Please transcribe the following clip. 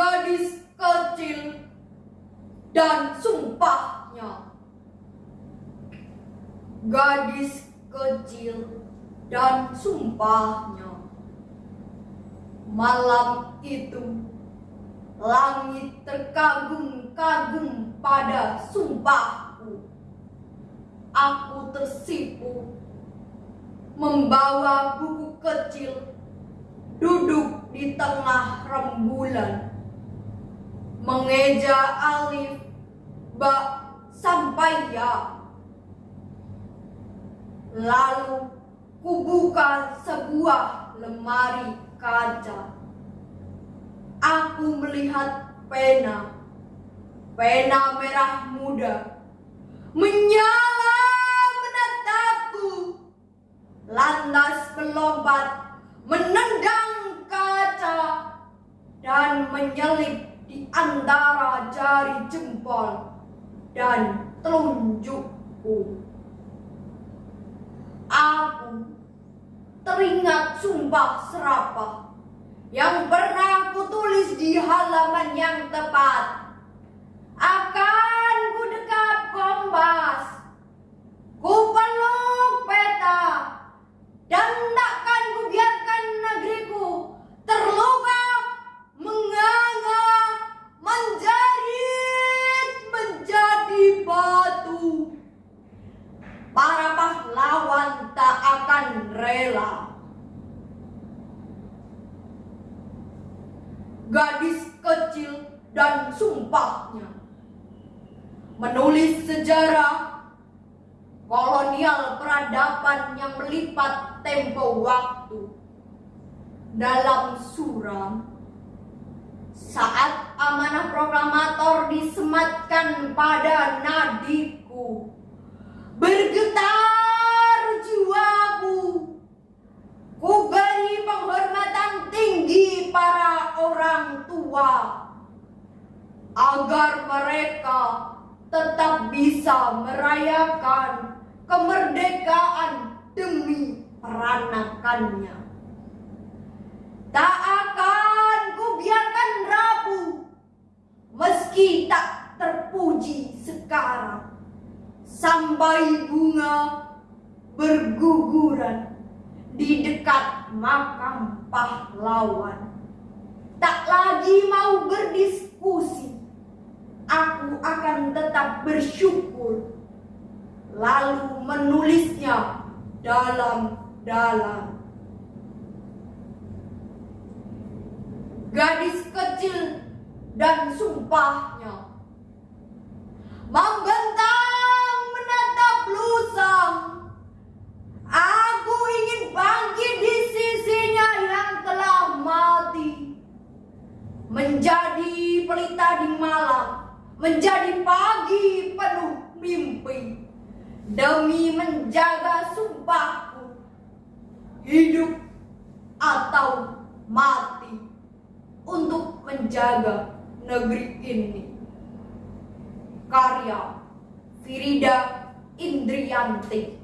gadis kecil dan sumpahnya. Gadis kecil dan sumpahnya. Malam itu langit terkagum-kagum pada sumpahku. Aku tersipu membawa buku kecil duduk di tengah rembulan mengeja alif ba sampai ya. Lalu kubuka sebuah lemari kaca. Aku melihat pena. Pena merah muda. Menyala menatapku. Lantas melompat menendang kaca dan menyelip di antara jari jempol dan telunjukku. Aku teringat sumpah serapah yang pernah kutulis di halaman yang tepat. Pahlawan tak akan rela. Gadis kecil dan sumpahnya menulis sejarah kolonial peradaban yang melipat tempo waktu dalam suram saat amanah proklamator disematkan pada nadiku tua agar mereka tetap bisa merayakan kemerdekaan demi peranakannya. Tak akan kubiarkan rapuh meski tak terpuji sekarang sampai bunga berguguran di dekat makam pahlawan. Berdiskusi, aku akan tetap bersyukur lalu menulisnya dalam-dalam. Gadis kecil dan sumpahnya membentang menatap lusa. Aku ingin bangkit di sisinya yang telah mati. Menjadi pelita di malam, menjadi pagi penuh mimpi. Demi menjaga sumpahku hidup atau mati untuk menjaga negeri ini. Karya Firida Indrianti